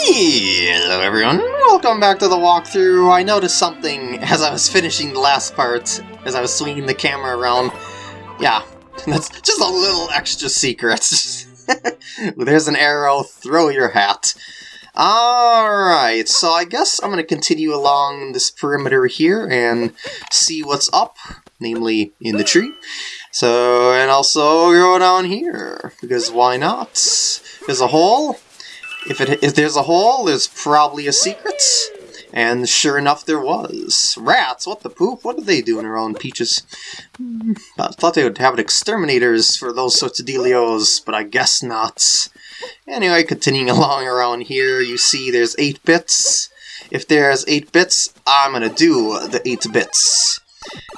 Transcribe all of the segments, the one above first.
Hello everyone, welcome back to the walkthrough. I noticed something as I was finishing the last part, as I was swinging the camera around. Yeah, that's just a little extra secret. There's an arrow, throw your hat. Alright, so I guess I'm going to continue along this perimeter here and see what's up, namely in the tree. So, and also go down here, because why not? There's a hole, if, it, if there's a hole, there's probably a secret. And sure enough, there was. Rats! What the poop? What are they doing around Peach's? Hmm, I thought they would have exterminators for those sorts of dealios, but I guess not. Anyway, continuing along around here, you see there's 8 bits. If there's 8 bits, I'm gonna do the 8 bits.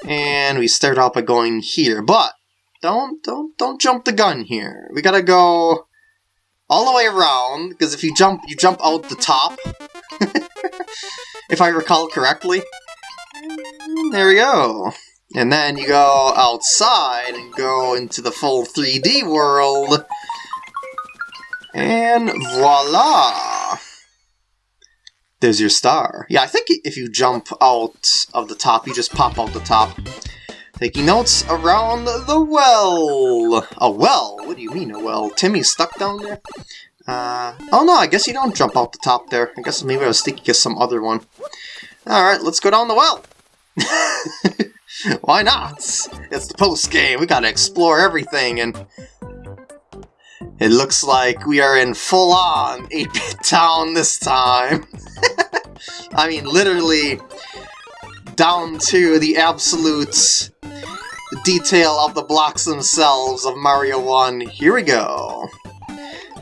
And we start out by going here, but don't, don't, don't jump the gun here. We gotta go all the way around, because if you jump, you jump out the top. if I recall correctly. There we go. And then you go outside and go into the full 3D world. And voila! There's your star. Yeah, I think if you jump out of the top, you just pop out the top. Taking notes around the well. A well? What do you mean a well? Timmy's stuck down there? Uh, oh no, I guess you don't jump out the top there. I guess maybe I was thinking of some other one. Alright, let's go down the well. Why not? It's the post-game. We gotta explore everything and... It looks like we are in full-on 8-bit town this time. I mean, literally down to the absolute detail of the blocks themselves of Mario 1. Here we go.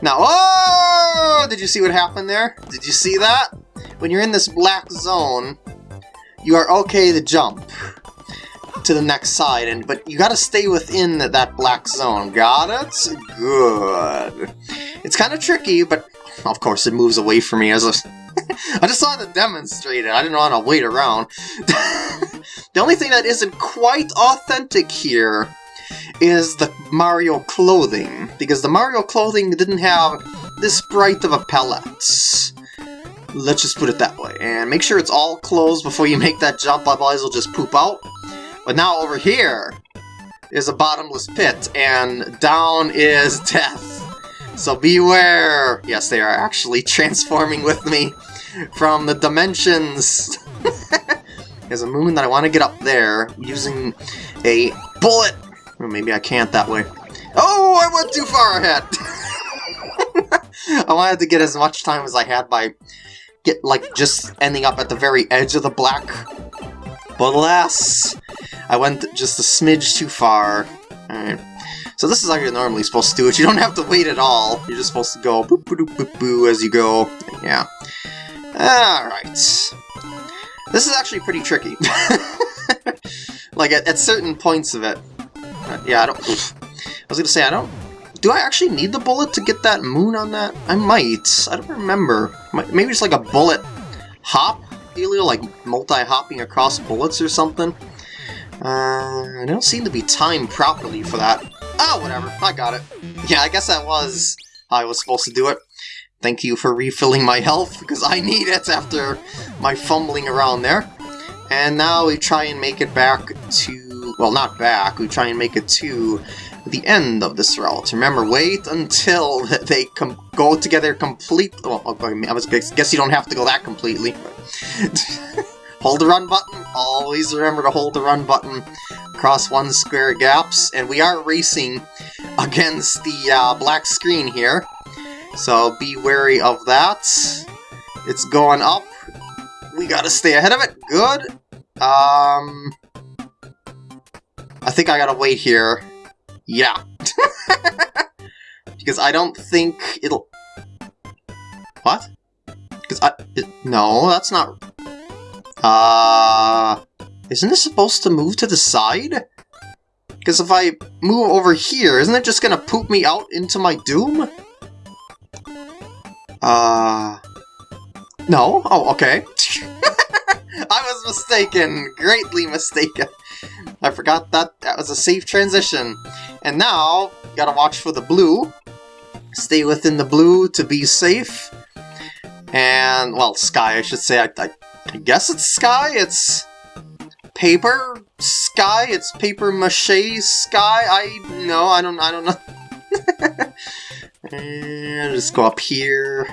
Now, oh! Did you see what happened there? Did you see that? When you're in this black zone, you are okay to jump to the next side, and but you gotta stay within that black zone. Got it? Good. It's kind of tricky, but of course it moves away from me as. I just wanted to demonstrate it. I didn't want to wait around. the only thing that isn't quite authentic here is the Mario clothing, because the Mario clothing didn't have this bright of a palette. Let's just put it that way. And make sure it's all closed before you make that jump, otherwise it'll just poop out. But now over here is a bottomless pit, and down is death. So beware! Yes, they are actually transforming with me from the dimensions. There's a moon that I want to get up there using a bullet. Or maybe I can't that way. Oh, I went too far ahead! I wanted to get as much time as I had by get like just ending up at the very edge of the black. But alas, I went just a smidge too far. Alright. So this is how you're normally supposed to do it. You don't have to wait at all. You're just supposed to go boop boop boop boo as you go. Yeah. Alright. This is actually pretty tricky. like, at, at, certain points of it. Uh, yeah, I don't... I was gonna say, I don't... Do I actually need the bullet to get that moon on that? I might. I don't remember. Maybe it's like a bullet hop dealio, like multi-hopping across bullets or something. Uh, I don't seem to be timed properly for that. Oh, whatever. I got it. Yeah, I guess that was how I was supposed to do it. Thank you for refilling my health, because I need it after my fumbling around there. And now we try and make it back to... Well, not back. We try and make it to the end of this route. Remember, wait until they go together complete. Well, I was guess you don't have to go that completely. hold the run button. Always remember to hold the run button across one square gaps. And we are racing against the uh, black screen here. So be wary of that. It's going up. We gotta stay ahead of it. Good. Um... I think I gotta wait here. Yeah. because I don't think it'll... What? Because I... It, no, that's not... Uh... Isn't this supposed to move to the side? Because if I move over here, isn't it just gonna poop me out into my doom? Uh... No? Oh, okay. I was mistaken! Greatly mistaken! I forgot that that was a safe transition. And now, you gotta watch for the blue. Stay within the blue to be safe. And, well, sky, I should say. I, I, I guess it's sky? It's paper sky? It's paper mache sky? I, no, I don't, I don't know. and just go up here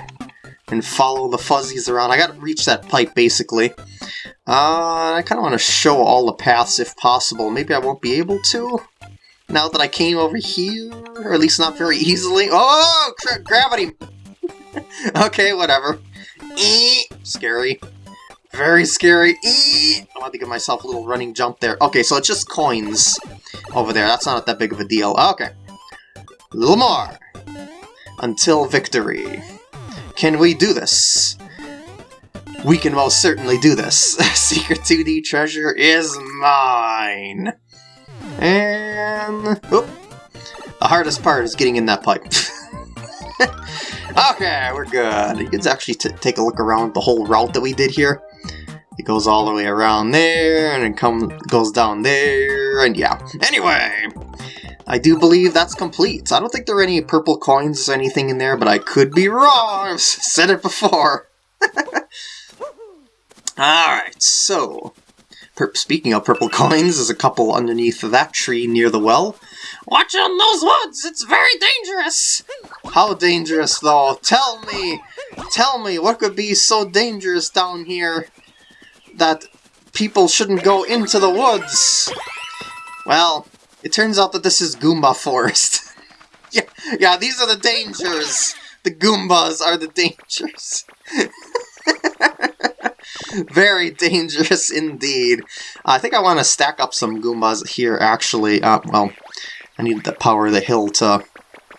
and follow the fuzzies around. I gotta reach that pipe, basically. Uh, I kind of want to show all the paths if possible. Maybe I won't be able to? Now that I came over here? Or at least not very easily. Oh! Gravity! okay, whatever. Eee! Scary. Very scary. Eee! I want to give myself a little running jump there. Okay, so it's just coins over there. That's not that big of a deal. Okay. A little more. Until victory. Can we do this? We can most certainly do this. Secret 2D treasure is mine. And... Oh, the hardest part is getting in that pipe. okay, we're good. You can actually take a look around the whole route that we did here. It goes all the way around there, and it come goes down there, and yeah. Anyway, I do believe that's complete. I don't think there are any purple coins or anything in there, but I could be wrong. I've said it before. Alright, so... Speaking of purple coins, there's a couple underneath that tree near the well. Watch in those woods! It's very dangerous! How dangerous, though? Tell me! Tell me, what could be so dangerous down here that people shouldn't go into the woods? Well, it turns out that this is Goomba Forest. yeah, yeah, these are the dangers! The Goombas are the dangers. Very dangerous indeed. I think I want to stack up some Goombas here, actually. Uh, well, I need the power of the hill to...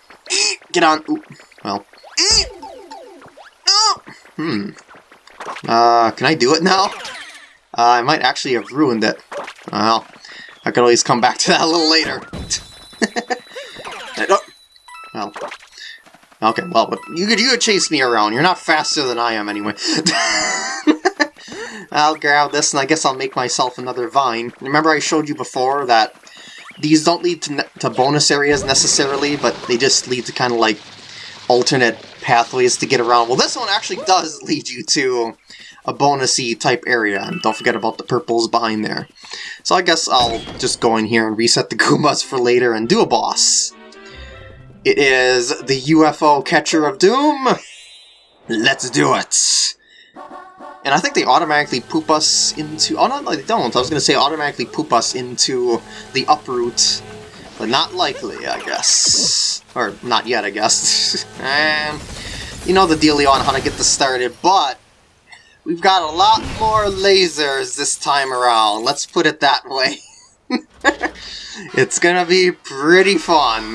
Get on! Ooh, well... Hmm. Uh, can I do it now? Uh, I might actually have ruined it. Well, I could always come back to that a little later. Oh. well, okay, well, but you could, you could chase me around. You're not faster than I am anyway. I'll grab this and I guess I'll make myself another vine. Remember I showed you before that these don't lead to, to bonus areas necessarily, but they just lead to kind of like alternate pathways to get around. Well, this one actually does lead you to a bonusy type area, and don't forget about the purples behind there. So I guess I'll just go in here and reset the Goombas for later and do a boss. It is the UFO Catcher of Doom. Let's do it! And I think they automatically poop us into... Oh, no, they don't. I was going to say automatically poop us into the uproot. But not likely, I guess. Or not yet, I guess. and um, you know the dealio on how to get this started, but we've got a lot more lasers this time around. Let's put it that way. it's gonna be pretty fun.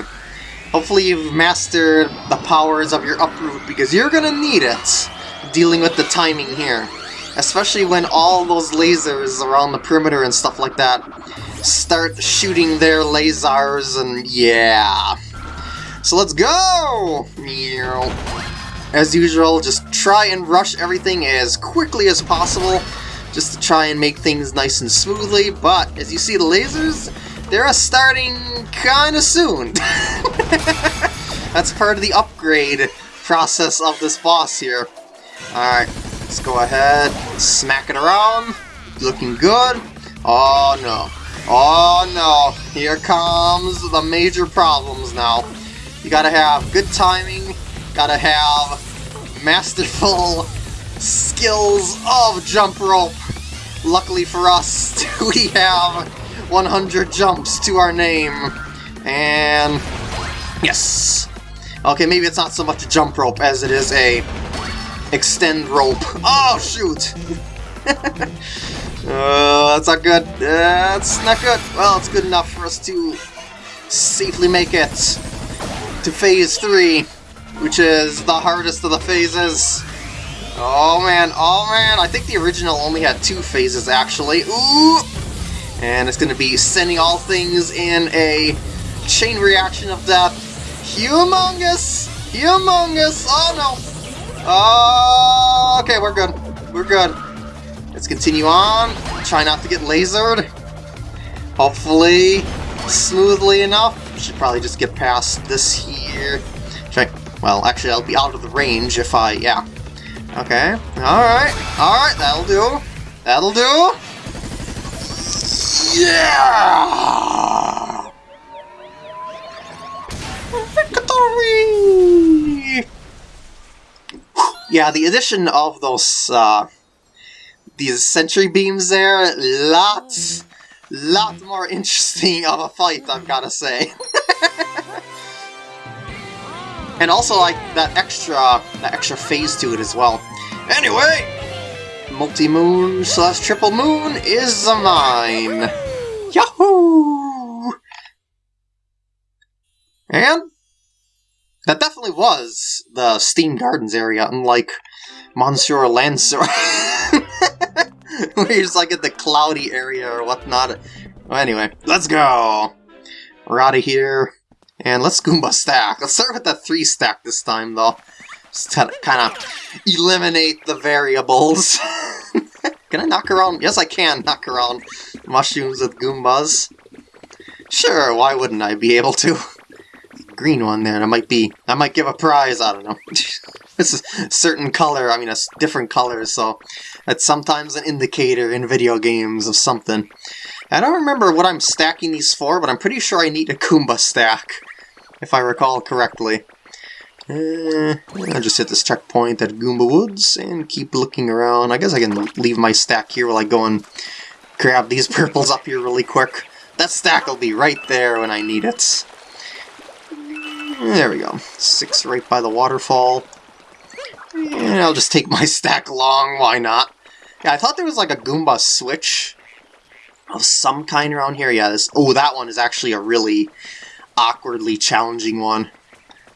Hopefully you've mastered the powers of your uproot, because you're gonna need it dealing with the timing here. Especially when all those lasers around the perimeter and stuff like that start shooting their lasers and yeah. So let's go! As usual, just try and rush everything as quickly as possible just to try and make things nice and smoothly, but as you see the lasers, they're starting kinda soon. That's part of the upgrade process of this boss here. Alright, let's go ahead, smack it around. Looking good. Oh no. Oh no. Here comes the major problems now. You gotta have good timing, gotta have masterful skills of jump rope. Luckily for us, we have 100 jumps to our name. And yes. Okay, maybe it's not so much a jump rope as it is a extend rope. Oh, shoot! uh, that's not good. That's not good. Well, it's good enough for us to safely make it to Phase 3, which is the hardest of the phases. Oh man, oh man, I think the original only had two phases actually. Ooh! And it's gonna be sending all things in a chain reaction of death. Humongous! Humongous! Oh no! Oh, okay, we're good. We're good. Let's continue on. Try not to get lasered. Hopefully, smoothly enough. Should probably just get past this here. Check. Well, actually, I'll be out of the range if I, yeah. Okay. Alright. Alright, that'll do. That'll do. Yeah! Victory! Yeah, the addition of those, uh, these sentry beams there, lots, lot more interesting of a fight, I've gotta say. and also, like, that extra, that extra phase to it as well. Anyway, multi-moon slash triple moon is mine. Yahoo! And that definitely was the Steam Gardens area, unlike Monsieur Lancer. Where just like at the cloudy area or whatnot. Well, anyway, let's go! We're out of here. And let's Goomba stack. Let's start with the three stack this time, though. Just to kind of eliminate the variables. can I knock around? Yes, I can knock around mushrooms with Goombas. Sure, why wouldn't I be able to? Green one there, I might be, I might give a prize, I don't know. it's a certain color, I mean a different color, so that's sometimes an indicator in video games of something. I don't remember what I'm stacking these for, but I'm pretty sure I need a Goomba stack, if I recall correctly. Uh, I'll just hit this checkpoint at Goomba Woods and keep looking around. I guess I can leave my stack here while I go and grab these purples up here really quick. That stack will be right there when I need it. There we go. Six right by the waterfall. And I'll just take my stack along, why not? Yeah, I thought there was like a Goomba switch of some kind around here. Yeah, this. Oh, that one is actually a really awkwardly challenging one.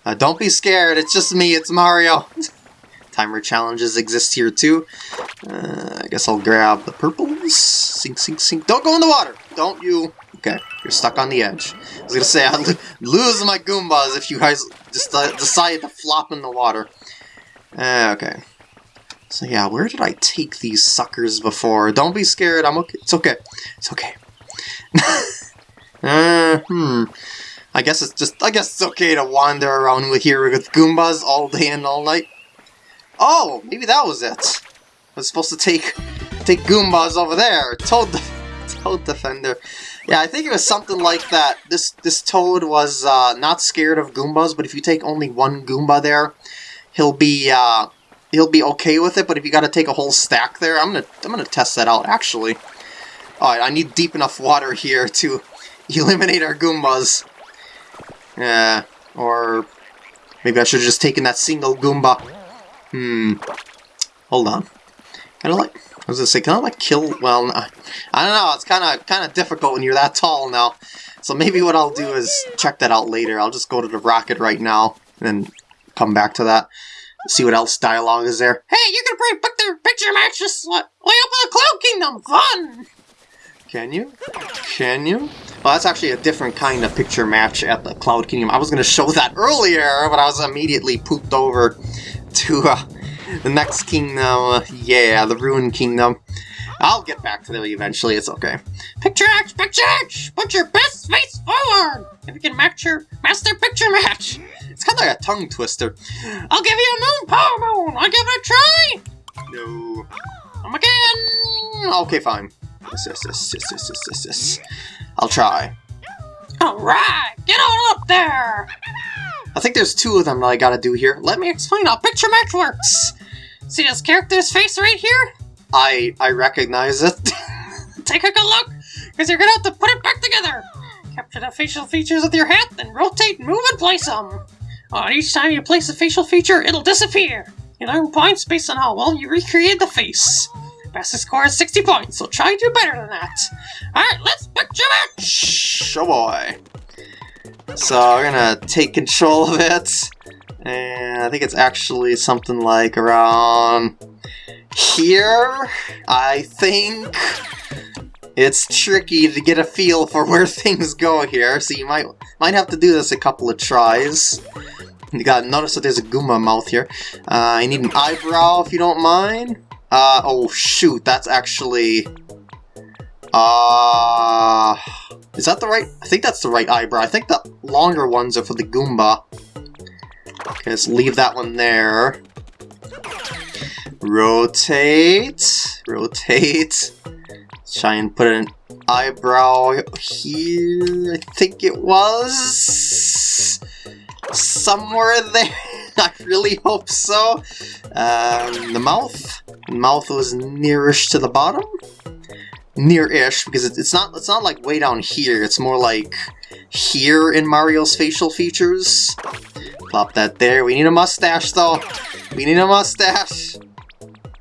Uh, don't be scared, it's just me, it's Mario. Timer challenges exist here too. Uh, I guess I'll grab the purples. Sink, sink, sink. Don't go in the water! Don't you... Okay, you're stuck on the edge. I was gonna say, I'd lose my Goombas if you guys just uh, decided to flop in the water. Uh, okay. So yeah, where did I take these suckers before? Don't be scared, I'm okay. It's okay. It's okay. uh, hmm. I guess it's just, I guess it's okay to wander around with here with Goombas all day and all night. Oh, maybe that was it. I was supposed to take, take Goombas over there. Toad, Toad Defender. Yeah, I think it was something like that. This this Toad was uh, not scared of Goombas, but if you take only one Goomba there, he'll be uh, he'll be okay with it. But if you got to take a whole stack there, I'm gonna I'm gonna test that out actually. All right, I need deep enough water here to eliminate our Goombas. Yeah, or maybe I should have just taken that single Goomba. Hmm. Hold on. Kind of like I was gonna say, can I like kill? Well, I don't know. It's kind of kind of difficult when you're that tall now. So maybe what I'll do is check that out later. I'll just go to the rocket right now and come back to that. See what else dialogue is there. Hey, you can bring back the picture matches way up in the Cloud Kingdom. Fun. Can you? Can you? Well, that's actually a different kind of picture match at the Cloud Kingdom. I was going to show that earlier, but I was immediately pooped over to uh, the next kingdom. Yeah, the Ruined Kingdom. I'll get back to them eventually, it's okay. Picture match, picture match! Put your best face forward! If you can match your master picture match! It's kind of like a tongue twister. I'll give you a moon power moon! I'll give it a try! No. Come again! Okay, fine. Yes, yes, yes, yes, yes, yes, yes, yes. I'll try. Alright! Get on up there! I think there's two of them that I gotta do here. Let me explain how picture match works! See this character's face right here? I I recognize it. Take a good look, because you're gonna have to put it back together. Capture the facial features with your hat, then rotate, move, and place them. Uh, each time you place a facial feature, it'll disappear. You earn points based on how well you recreate the face. Fastest score is 60 points, so try to do better than that. Alright, let's picture match! Oh boy. So we're gonna take control of it. And I think it's actually something like around here, I think. It's tricky to get a feel for where things go here, so you might might have to do this a couple of tries. You gotta notice that there's a Goomba mouth here. Uh, I need an eyebrow if you don't mind. Uh, oh shoot, that's actually... Uh... Is that the right... I think that's the right eyebrow. I think the longer ones are for the Goomba. Let's leave that one there. Rotate. Rotate. Try and put an eyebrow here. I think it was somewhere there. I really hope so. Um, the mouth. Mouth was nearish to the bottom. Near-ish because it's not. It's not like way down here. It's more like here in Mario's facial features. Plop that there. We need a mustache though. We need a mustache.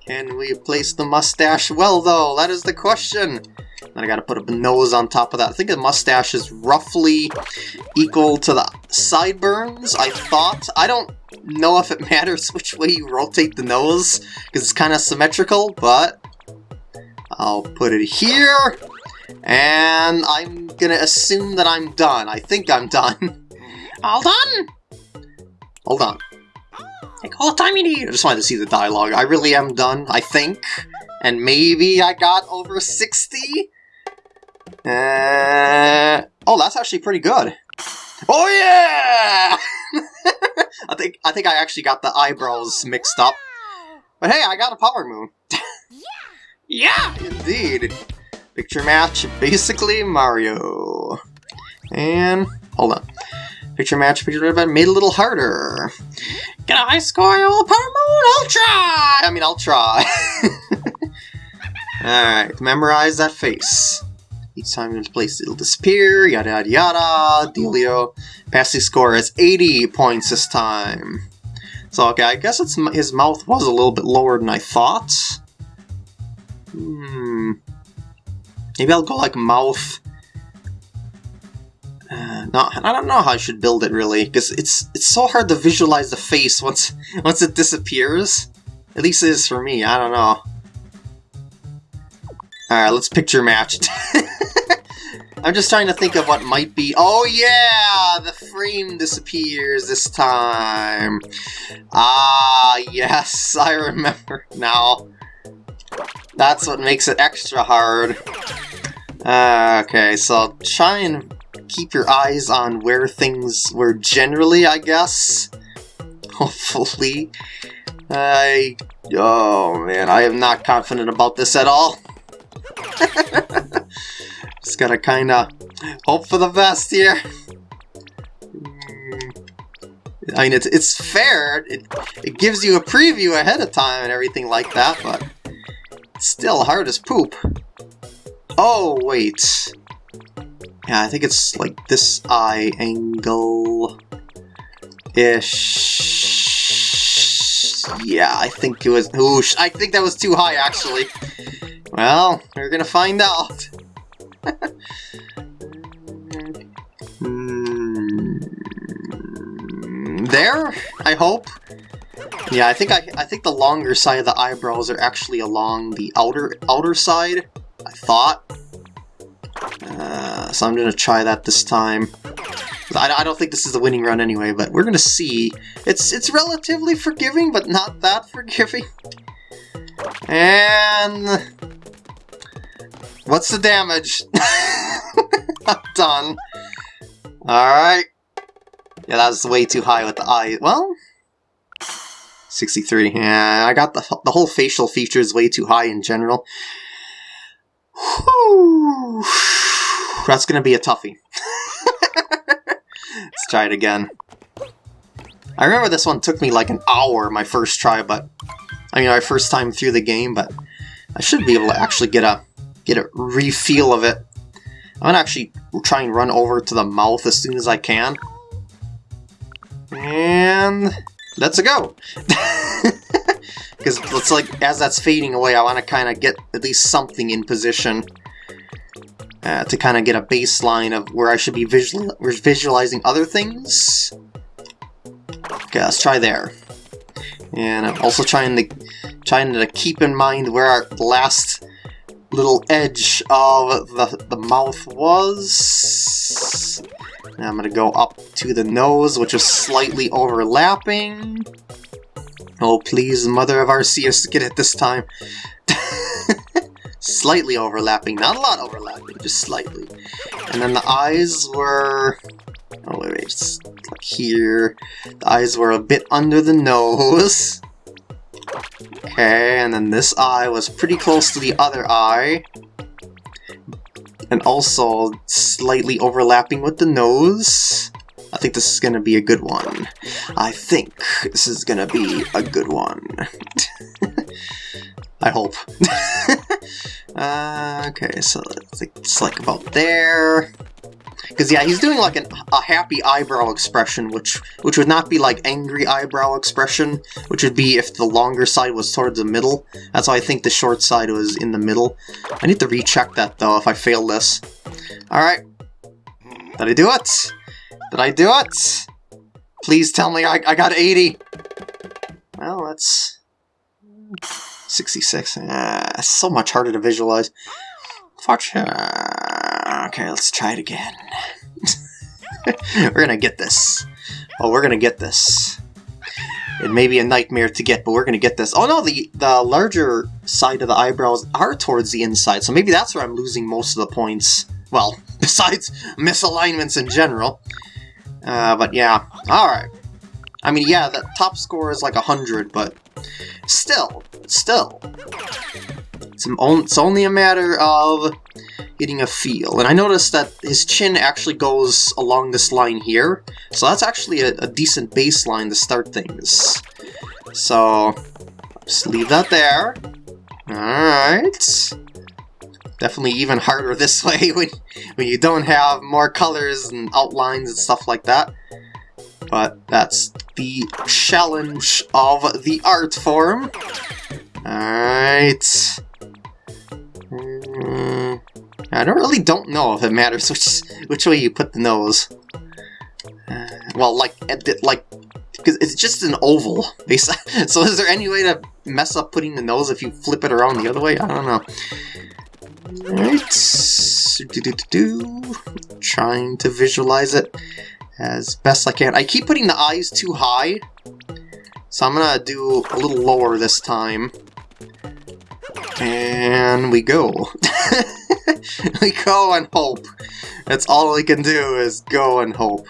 Can we place the mustache well though? That is the question. Then I gotta put a nose on top of that. I think the mustache is roughly equal to the sideburns, I thought. I don't know if it matters which way you rotate the nose, because it's kind of symmetrical, but I'll put it here, and I'm gonna assume that I'm done. I think I'm done. All done? Hold on. Take all the time you need. I just wanted to see the dialogue. I really am done, I think. And maybe I got over 60? Uh, oh, that's actually pretty good. Oh yeah! I think I think I actually got the eyebrows mixed up. But hey, I got a power moon. yeah, indeed. Picture match, basically Mario. And hold on. Picture match, picture match, made a little harder. Get a high score, power moon. I'll try. I mean, I'll try. All right, memorize that face. Each time it's placed, it'll disappear, yada yada yada, dealio. Passing score is 80 points this time. So, okay, I guess it's his mouth was a little bit lower than I thought. Hmm. Maybe I'll go like mouth... Uh, no, I don't know how I should build it really, because it's it's so hard to visualize the face once once it disappears. At least it is for me, I don't know. Alright, let's picture match. I'm just trying to think of what might be... Oh yeah! The frame disappears this time. Ah, yes, I remember now. That's what makes it extra hard. Uh, okay, so try and keep your eyes on where things were generally, I guess. Hopefully. I... Oh man, I am not confident about this at all. Just gotta kinda hope for the best here. I mean, it's, it's fair. It, it gives you a preview ahead of time and everything like that, but still hard as poop. Oh, wait. Yeah, I think it's like this eye angle-ish. Yeah, I think it was... Oosh, I think that was too high, actually. Well, we're gonna find out. Hmm. there, I hope. Yeah, I think I, I think the longer side of the eyebrows are actually along the outer outer side. I thought. Uh, so I'm gonna try that this time. I, I don't think this is the winning run anyway, but we're gonna see. It's it's relatively forgiving, but not that forgiving. And What's the damage? I'm done. Alright. Yeah, that was way too high with the eye. Well, 63. Yeah, I got the, the whole facial features way too high in general. Whew. That's gonna be a toughie. Let's try it again. I remember this one took me like an hour my first try, but... I mean, my first time through the game, but I should be able to actually get a get a refeel of it. I'm gonna actually try and run over to the mouth as soon as I can. And let's go! Because it's like, as that's fading away, I want to kind of get at least something in position uh, to kind of get a baseline of where I should be visual visualizing other things. Okay, let's try there. And I'm also trying to trying to keep in mind where our last little edge of the, the mouth was. Now I'm to go up to the nose, which is slightly overlapping. Oh, please, Mother of Arceus, get it this time. slightly overlapping, not a lot overlapping, just slightly. And then the eyes were... Oh, wait, wait, here. The eyes were a bit under the nose. Okay, and then this eye was pretty close to the other eye. And also slightly overlapping with the nose. I think this is gonna be a good one. I think this is gonna be a good one. I hope. uh, okay, so it's like about there. Because yeah, he's doing like an, a happy eyebrow expression, which which would not be like angry eyebrow expression, which would be if the longer side was towards the middle. That's why I think the short side was in the middle. I need to recheck that though if I fail this. Alright. Did I do it? Did I do it? Please tell me I, I got 80. Well, that's... 66. Uh, so much harder to visualize. Fortune. Okay, let's try it again. we're gonna get this. Oh, we're gonna get this. It may be a nightmare to get, but we're gonna get this. Oh no, the, the larger side of the eyebrows are towards the inside, so maybe that's where I'm losing most of the points. Well, besides misalignments in general. Uh, but yeah, alright. I mean, yeah, the top score is like 100, but still, still. It's, it's only a matter of getting a feel. And I noticed that his chin actually goes along this line here, so that's actually a, a decent baseline to start things. So, just leave that there. Alright. Definitely even harder this way when, when you don't have more colors and outlines and stuff like that. But that's the challenge of the art form. Alright. Mm, I don't really don't know if it matters which which way you put the nose. Uh, well, like like because it's just an oval. So is there any way to mess up putting the nose if you flip it around the other way? I don't know. Right. Do, do, do. Trying to visualize it as best I can. I keep putting the eyes too high, so I'm gonna do a little lower this time. And we go. we go and hope. That's all we can do is go and hope.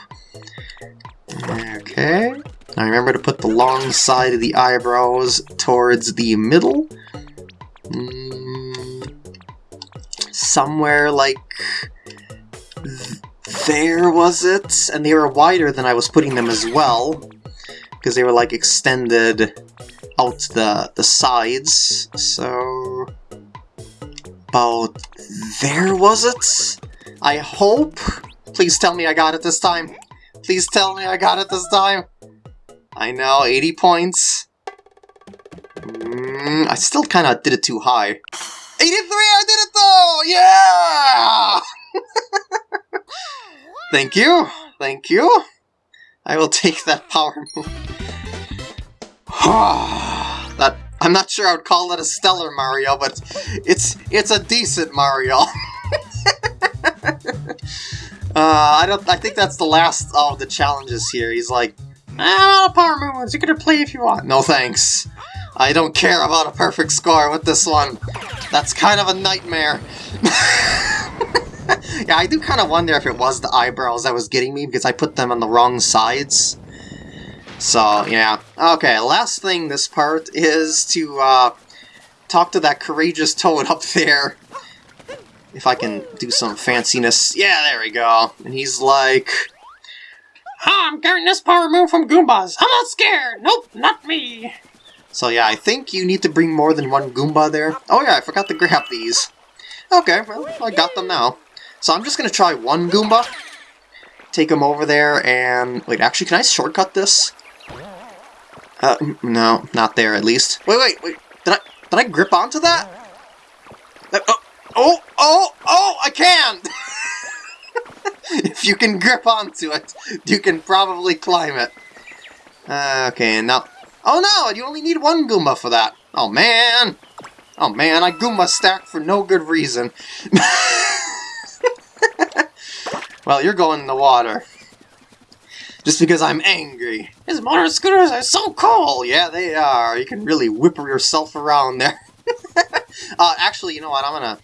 Okay. Now remember to put the long side of the eyebrows towards the middle. Mm, somewhere like there was it? And they were wider than I was putting them as well. Because they were like extended out the, the sides. So... About there was it? I hope? Please tell me I got it this time. Please tell me I got it this time. I know, 80 points. Mm, I still kind of did it too high. 83! I did it though! Yeah! Thank you. Thank you. I will take that power moon. I'm not sure I would call it a stellar Mario, but it's it's a decent Mario. uh, I don't. I think that's the last of the challenges here. He's like, ah, power moons. You can play if you want. No thanks. I don't care about a perfect score with this one. That's kind of a nightmare. yeah, I do kind of wonder if it was the eyebrows that was getting me, because I put them on the wrong sides. So, yeah. Okay, last thing this part is to uh, talk to that courageous toad up there. If I can do some fanciness. Yeah, there we go. And he's like... Ah, I'm getting this power moon from Goombas. I'm not scared. Nope, not me. So yeah, I think you need to bring more than one Goomba there. Oh yeah, I forgot to grab these. Okay, well, I got them now. So I'm just going to try one Goomba, take him over there, and... Wait, actually, can I shortcut this? Uh, no, not there, at least. Wait, wait, wait, did I, did I grip onto that? Uh, oh, oh, oh, oh, I can! if you can grip onto it, you can probably climb it. Uh, okay, now... Oh no, you only need one Goomba for that. Oh man! Oh man, I Goomba stacked for no good reason. well, you're going in the water. Just because I'm angry. His motor scooters are so cool! Yeah, they are. You can really whip yourself around there. uh, actually, you know what? I'm gonna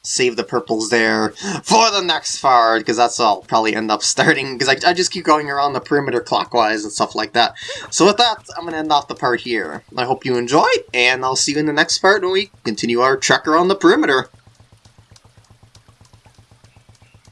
save the purples there for the next part, because that's all probably end up starting, because I, I just keep going around the perimeter clockwise and stuff like that. So with that, I'm going to end off the part here. I hope you enjoyed, and I'll see you in the next part when we continue our trek around the perimeter.